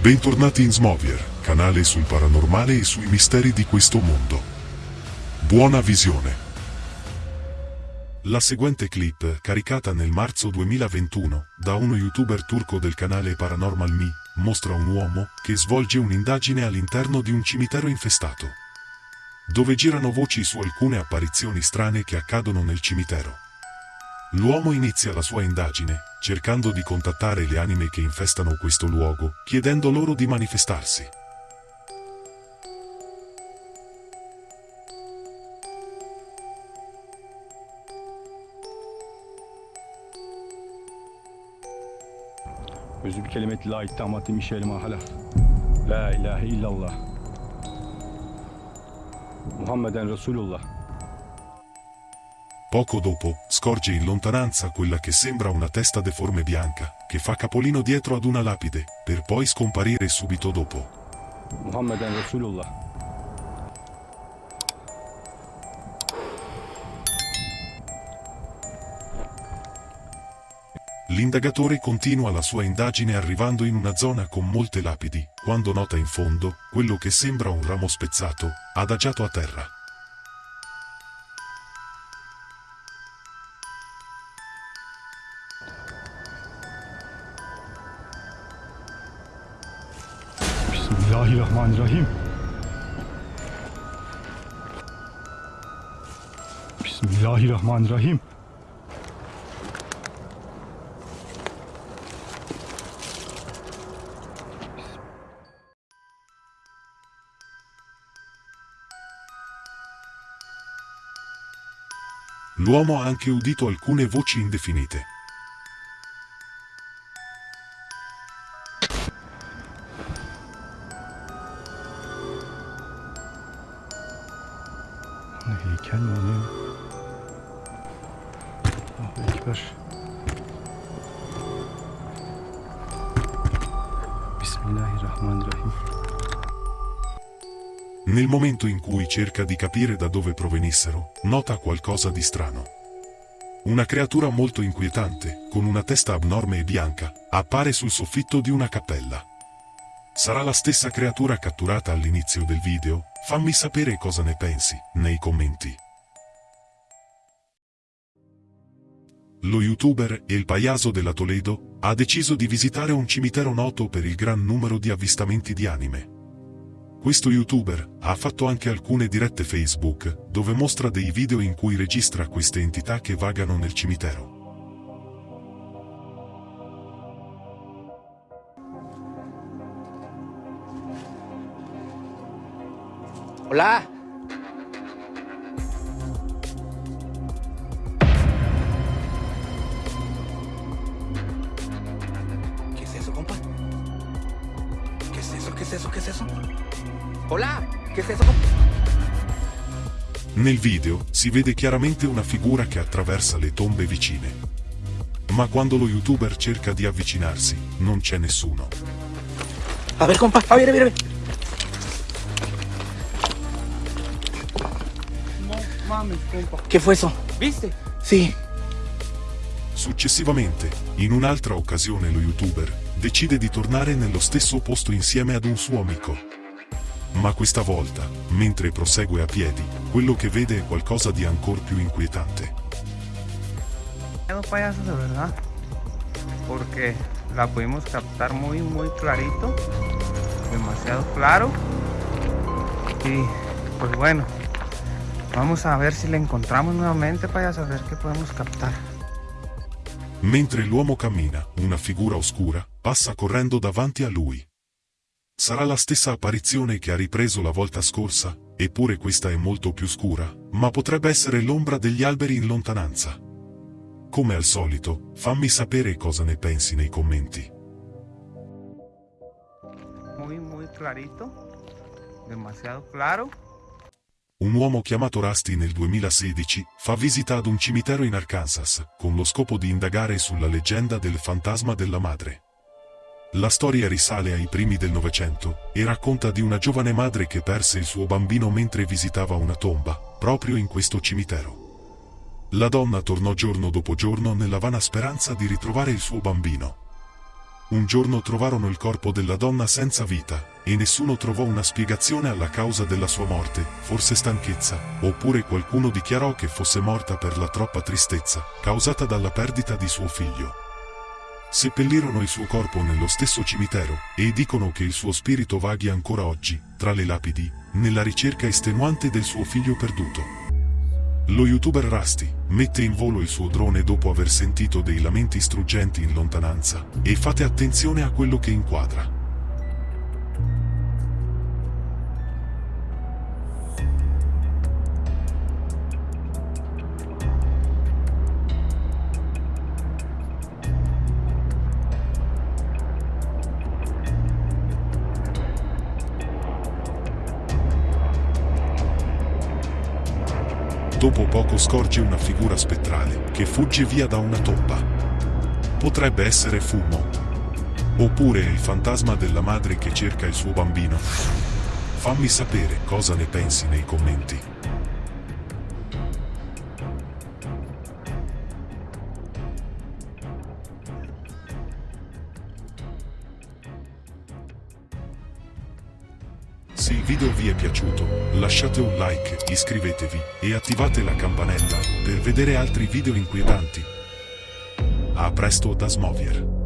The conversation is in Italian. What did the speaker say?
Bentornati in Smovier, canale sul paranormale e sui misteri di questo mondo. Buona visione. La seguente clip, caricata nel marzo 2021, da uno youtuber turco del canale Paranormal Me, mostra un uomo che svolge un'indagine all'interno di un cimitero infestato, dove girano voci su alcune apparizioni strane che accadono nel cimitero. L'uomo inizia la sua indagine, cercando di contattare le anime che infestano questo luogo, chiedendo loro di manifestarsi. Özü bir kelimeti la ittamatı mişeli mahala. La ilahe illallah. Muhammeden Resulullah. Poco dopo, scorge in lontananza quella che sembra una testa deforme bianca, che fa capolino dietro ad una lapide, per poi scomparire subito dopo. Muhammeden Resulullah. L'indagatore continua la sua indagine arrivando in una zona con molte lapidi, quando nota in fondo, quello che sembra un ramo spezzato, adagiato a terra. Bismillahirrahmanirrahim. Bismillahirrahmanirrahim. L'uomo ha anche udito alcune voci indefinite. Ne heykel mi o ne? Ekber. Bismillahirrahmanirrahim. Nel momento in cui cerca di capire da dove provenissero, nota qualcosa di strano. Una creatura molto inquietante, con una testa abnorme e bianca, appare sul soffitto di una cappella. Sarà la stessa creatura catturata all'inizio del video? Fammi sapere cosa ne pensi, nei commenti. Lo youtuber El Payaso della Toledo ha deciso di visitare un cimitero noto per il gran numero di avvistamenti di anime. Questo youtuber ha fatto anche alcune dirette Facebook, dove mostra dei video in cui registra queste entità che vagano nel cimitero. Hola. ¿Qué es eso, compa? ¿Qué es eso? ¿Qué es eso? ¿Qué es eso? Hola. ¿Qué es eso, compa? Nel video si vede chiaramente una figura che attraversa le tombe vicine. Ma quando lo youtuber cerca di avvicinarsi, non c'è nessuno. A ver, compa. A ver, a ver, a ver. Compa. ¿Qué fue eso? ¿Viste? Sí. Successivamente, in un'altra occasione lo youtuber decide di tornare nello stesso posto insieme ad un suo amico. Ma questa volta, mentre prosegue a piedi, quello che vede è qualcosa di ancor più inquietante. Dos payasos de verdad. Porque la pudimos captar muy, muy clarito. Demasiado claro. Y pues bueno. Vamos a ver si la encontramos nuevamente, payaso. A ver qué podemos captar. Mentre l'uomo cammina, una figura oscura passa correndo davanti a lui. Sarà la stessa apparizione che ha ripreso la volta scorsa, eppure questa è molto più scura, ma potrebbe essere l'ombra degli alberi in lontananza. Come al solito, fammi sapere cosa ne pensi nei commenti. Muy, muy clarito. Demasiado claro. Un uomo chiamato Rusty nel 2016 fa visita ad un cimitero in Arkansas, con lo scopo di indagare sulla leggenda del fantasma della madre. La storia risale ai primi del Novecento e racconta di una giovane madre che perse il suo bambino mentre visitava una tomba, proprio in questo cimitero. La donna tornò giorno dopo giorno nella vana speranza di ritrovare il suo bambino. Un giorno trovarono il corpo della donna senza vita, e nessuno trovò una spiegazione alla causa della sua morte, forse stanchezza, oppure qualcuno dichiarò che fosse morta per la troppa tristezza, causata dalla perdita di suo figlio. Seppellirono il suo corpo nello stesso cimitero, e dicono che il suo spirito vaghi ancora oggi, tra le lapidi, nella ricerca estenuante del suo figlio perduto. Lo youtuber Rusty mette in volo il suo drone dopo aver sentito dei lamenti struggenti in lontananza, e fate attenzione a quello che inquadra. Dopo poco scorge una figura spettrale che fugge via da una tomba. Potrebbe essere fumo. Oppure il fantasma della madre che cerca il suo bambino. Fammi sapere cosa ne pensi nei commenti. Se il video vi è piaciuto, lasciate un like, iscrivetevi e attivate la campanella per vedere altri video inquietanti. A presto da Smovier.